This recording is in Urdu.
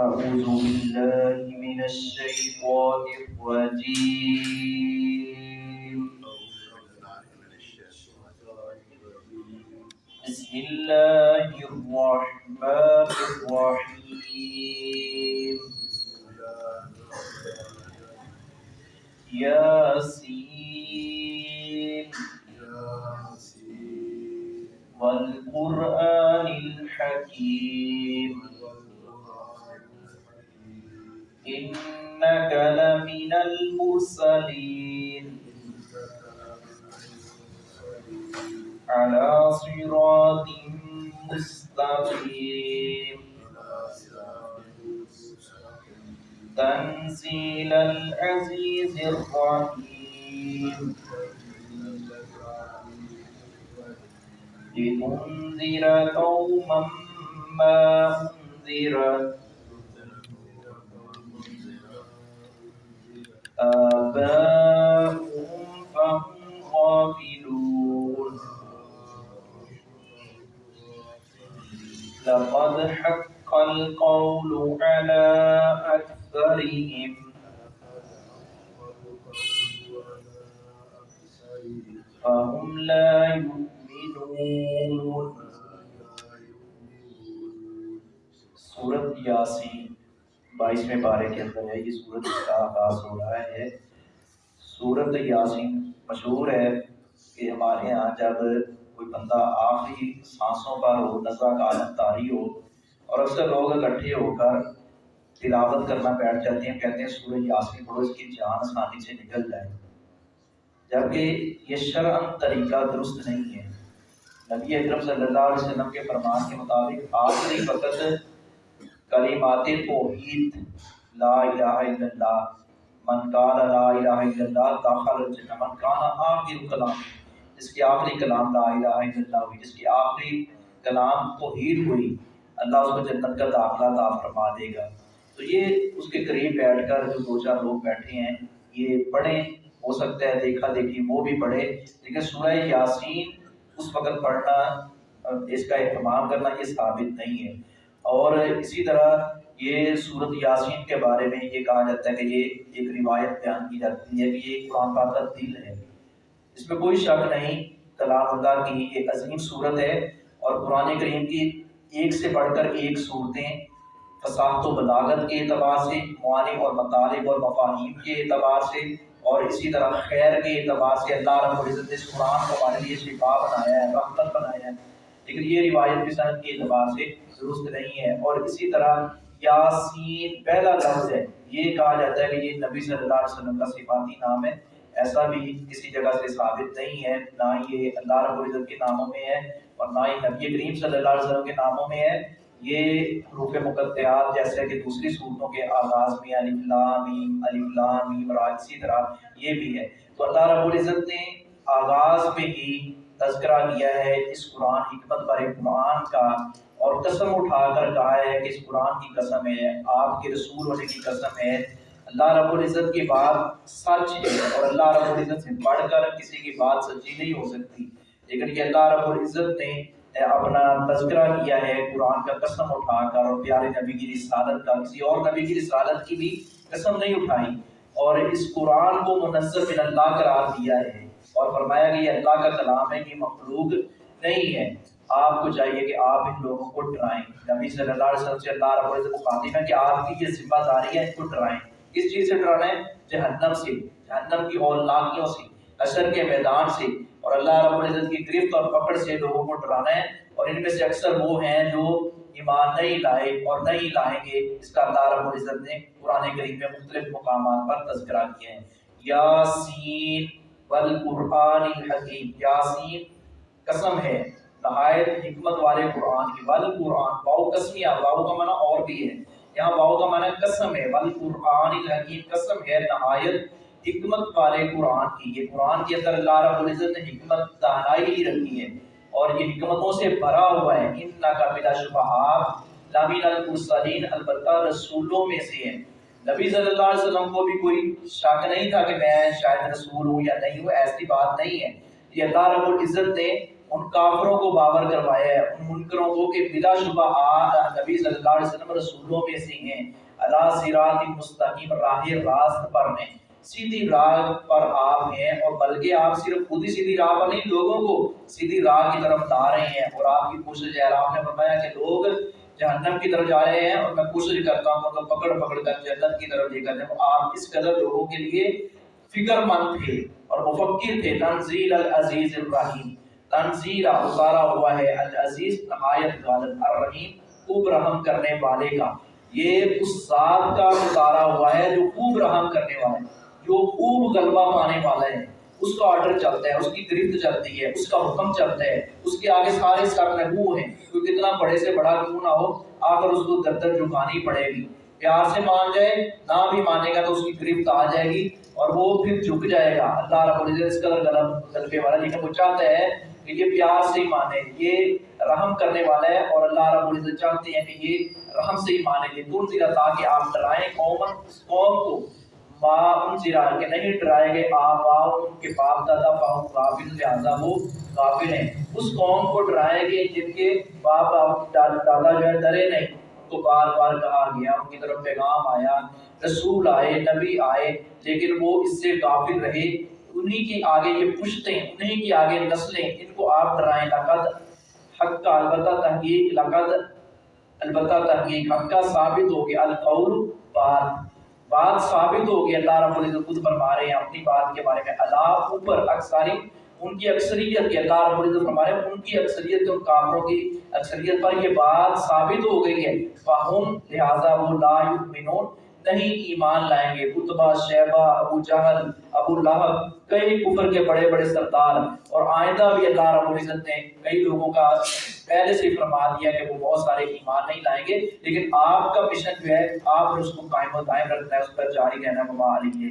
أعوذ بالله من الشيطان الرجيم. بسم الله الرحمن الرحيم. ياسين. والقرآن الحكيم. لمن المرسلين. على صراط مستقيم. تنزيل العزيز الرحيم. لتنذر قوما ما أنذر آباؤهم فهم غافلون لقد حق القول على أكثرهم فهم لا يؤمنون سورت یاسین بائیسویں پارے کے اندر ہے، یہ سورت کا آغاز ہو رہا ہے۔ سورت یاسین مشہور ہے کہ ہمارے یہاں جب کوئی بندہ آخری سانسوں پر ہو نظر کا عالم تاری ہو اور اکثر لوگ اکٹھے ہو کر تلاوت کرنا بیٹھ جاتے ہیں، کہتے ہیں سورج یاسین پڑھو، اس کی جان آسانی سے نکل جائے۔ جبکہ یہ شرعن طریقہ درست نہیں ہے۔ نبی اکرم صلی اللہ علیہ وسلم کے فرمان کے مطابق آخری وقت کلمات توحید، لا الہ الا اللہ، من قال لا الہ الا اللہ داخل الجنہ، من کان آخر کلام، جس کی آخری کلام لا الہ الا اللہ ہوئی، جس کی آخری کلام توحید ہوئی، اللہ اس کو جنت کا داخلہ عطا فرما دے گا۔ تو یہ اس کے قریب بیٹھ کر جو دو چار لوگ بیٹھے ہیں، یہ پڑھیں، ہو سکتا ہے دیکھا دیکھی وہ بھی پڑھے لیکن سورہ یاسین اس وقت پڑھنا، اس کا اہتمام کرنا یہ ثابت نہیں ہے۔ اور اسی طرح یہ صورت یاسین کے بارے میں یہ کہا جاتا ہے کہ یہ ایک روایت بیان کی جاتی ہے کہ یہ قرآن پاک کا دل ہے۔ اس میں کوئی شک نہیں، کلام اللہ کی ایک عظیم صورت ہے اور قرآن کریم کی ایک سے بڑھ کر ایک صورتیں فصاحت و بلاغت کے اعتبار سے، معانی اور مطالب اور مفاہیم کے اعتبار سے اور اسی طرح خیر کے اعتبار سے اللہ رب العزت نے اس قرآن کو ہمارے لیے شفا بنایا ہے، رحمت بنایا ہے۔ لیکن یہ روایت کی کے اعتبار سے درست نہیں ہے اور اسی طرح یاسین پہلا لفظ ہے، یہ کہا جاتا ہے کہ یہ نبی صلی اللہ علیہ وسلم کا صفاتی نام ہے۔ ایسا بھی کسی جگہ سے ثابت نہیں ہے، نہ یہ اللہ رب العزت کے ناموں میں ہے اور نہ ہی نبی کریم صلی اللہ علیہ وسلم کے ناموں میں ہے۔ یہ حروف مقطعات جیسے کہ دوسری صورتوں کے آغاز میں علی لام علی لام اور اسی طرح یہ بھی ہے۔ تو اللہ رب العزت نے آغاز میں ہی تذکرہ کیا ہے اس قرآن حکمت پر قرآن کا اور قسم اٹھا کر کہا ہے کہ اس قرآن کی قسم ہے، آپ کے رسول ہونے کی قسم ہے۔ اللہ رب العزت کی بات سچ ہے اور اللہ رب العزت سے بڑھ کر کسی کی بات سچی نہیں ہو سکتی۔ لیکن یہ اللہ رب العزت نے اپنا تذکرہ کیا ہے، قرآن کا قسم اٹھا کر اور پیارے نبی کی رسالت کا، کسی اور نبی کی رسالت کی بھی قسم نہیں اٹھائی۔ اور اس قرآن کو منظم من اللہ قرار دیا ہے۔ اور فرمایا کہ یہ اللہ کا کلام ہے یہ مخلوق نہیں ہے۔ آپ کو چاہیے کہ آپ ان لوگوں کو ڈرائیں۔ نبی صلی اللہ علیہ وسلم سے اللہ رب العزت مخاطب ہے کہ آپ کی یہ ذمہ داری ہے ان کو ڈرائیں۔ کس چیز سے ڈرانا ہے؟ جہنم سے، جہنم کی اولناکیوں سے اثر کے میدان سے۔ اور اللہ رب العزت کی گرفت اور پکڑ سے لوگوں کو ڈرانا ہے۔ اور ان میں سے اکثر وہ ہیں جو ایمان نہیں لائے اور نہیں لائیں گے۔ اس کا اللہ رب العزت نے قرآن کریم میں مختلف مقامات پر تذکرہ کیا ہے۔ یاسین والقرآن الحکیم، یاسین، قسم ہے۔ نہایت حکمت والے قرآن کی، والقرآن باؤ قسمیہ باؤ کا معنی اور بھی ہے۔ یہاں باؤ کا معنی قسم ہے، والقرآن الحکیم، قسم ہے۔ نہایت حکمت والے قرآن کی، یہ قرآن کے اندر اللہ رب العزت نے حکمت دانائی ہی رکھی ہے اور یہ حکمتوں سے بھرا ہوا ہے۔ ان کا بلا شبہات لامین المرسلین، البتہ رسولوں میں سے ہیں۔ نبی صلی اللہ علیہ وسلم کو بھی کوئی شک نہیں تھا کہ میں شاید رسول ہوں یا نہیں ہوں، ایسی بات نہیں ہے۔ یہ اللہ رب العزت نے ان کافروں کو باور کروایا ہے، ان منکروں کو کہ بلا شبہ آج نبی صلی اللہ علیہ وسلم رسولوں میں سے ہیں۔ اللہ سرات مستقیم راہ راست پر ہیں۔ سیدھی راہ پر آپ ہیں اور بلکہ آپ صرف خود ہی سیدھی راہ پر نہیں، لوگوں کو سیدھی راہ کی طرف لا رہے ہیں۔ اور آپ کی کوشش ہے، آپ نے فرمایا کہ لوگ جہنم کی طرف جا رہے ہیں اور میں کوشش کرتا ہوں تو پکڑ پکڑ کر جنت کی طرف لے کر جاؤں۔ آپ اس قدر لوگوں کے لیے فکر مند تھے اور مفکر تھے۔ تنزیل العزیز الرحیم۔ تنزیل اتارا ہوا ہے۔ العزیز نہایت غالب، الرحیم، خوب رحم کرنے والے کا۔ یہ اس ذات کا اتارا ہوا ہے جو خوب رحم کرنے والا ہے جو خوب غلبہ پانے والا ہے۔ اس کا آرڈر چلتا ہے، اس کی گرفت چلتی ہے، اس کا حکم چلتا ہے، اس کے آگے سارے سر نبو ہیں۔ کوئی کتنا بڑے سے بڑا کیوں نہ ہو، آ کر اس کو در جھکانی پڑے گی۔ پیار سے مان جائے، نہ بھی مانے گا تو اس کی گرفت آ جائے گی اور وہ پھر جھک جائے گا۔ اللہ رب العزت اس قدر غلط غلبے والا لیکن وہ چاہتا ہے کہ یہ پیار سے ہی مانے، یہ رحم کرنے والا ہے اور اللہ رب العزت چاہتے ہیں کہ یہ رحم سے ہی مانے۔ گے تم زیرا تاکہ آپ ڈرائیں قوم قوم کو۔ ما ان زیرا کہ نہیں ڈرائے گے آبا ان کے باپ دادا باؤں غافل لہذا وہ غافل ہیں۔ اس قوم کو ڈرائے گے جن کے باپ دادا جو ہے ڈرے نہیں۔ کو بار بار کہا گیا، ان کی طرف پیغام آیا، رسول آئے، نبی آئے، لیکن وہ اس سے غافل رہے۔ انہی کی آگے یہ پشتیں انہی کی آگے نسلیں، ان کو آپ ڈرائیں۔ لقد حق کا البتہ تحقیق لقد البتہ تحقیق حق کا ثابت ہو گیا۔ القول بات بات ثابت ہو گئی، اللہ رب العزت خود فرما رہے ہیں، اپنی بات کے بارے میں اللہ اوپر اکثاری ان کی اکثریت کے اللہ رب العزت فرما رہے ہیں، ان کی اکثریت ان کافروں کی اکثریت پر یہ بات ثابت ہو گئی ہے۔ فہم لہذا وہ لا یؤمنون نہیں ایمان لائیں گے۔ اتبا شیبہ ابو جہل، ابو لہب، کئی کفر کے بڑے بڑے سردار اور آئندہ بھی اللہ رب العزت نے کئی لوگوں کا پہلے سے فرما دیا کہ وہ بہت سارے ایمان نہیں لائیں گے، لیکن آپ کا مشن جو ہے، آپ نے اس کو قائم و دائم رکھنا ہے، اس پر جاری رہنا مما علی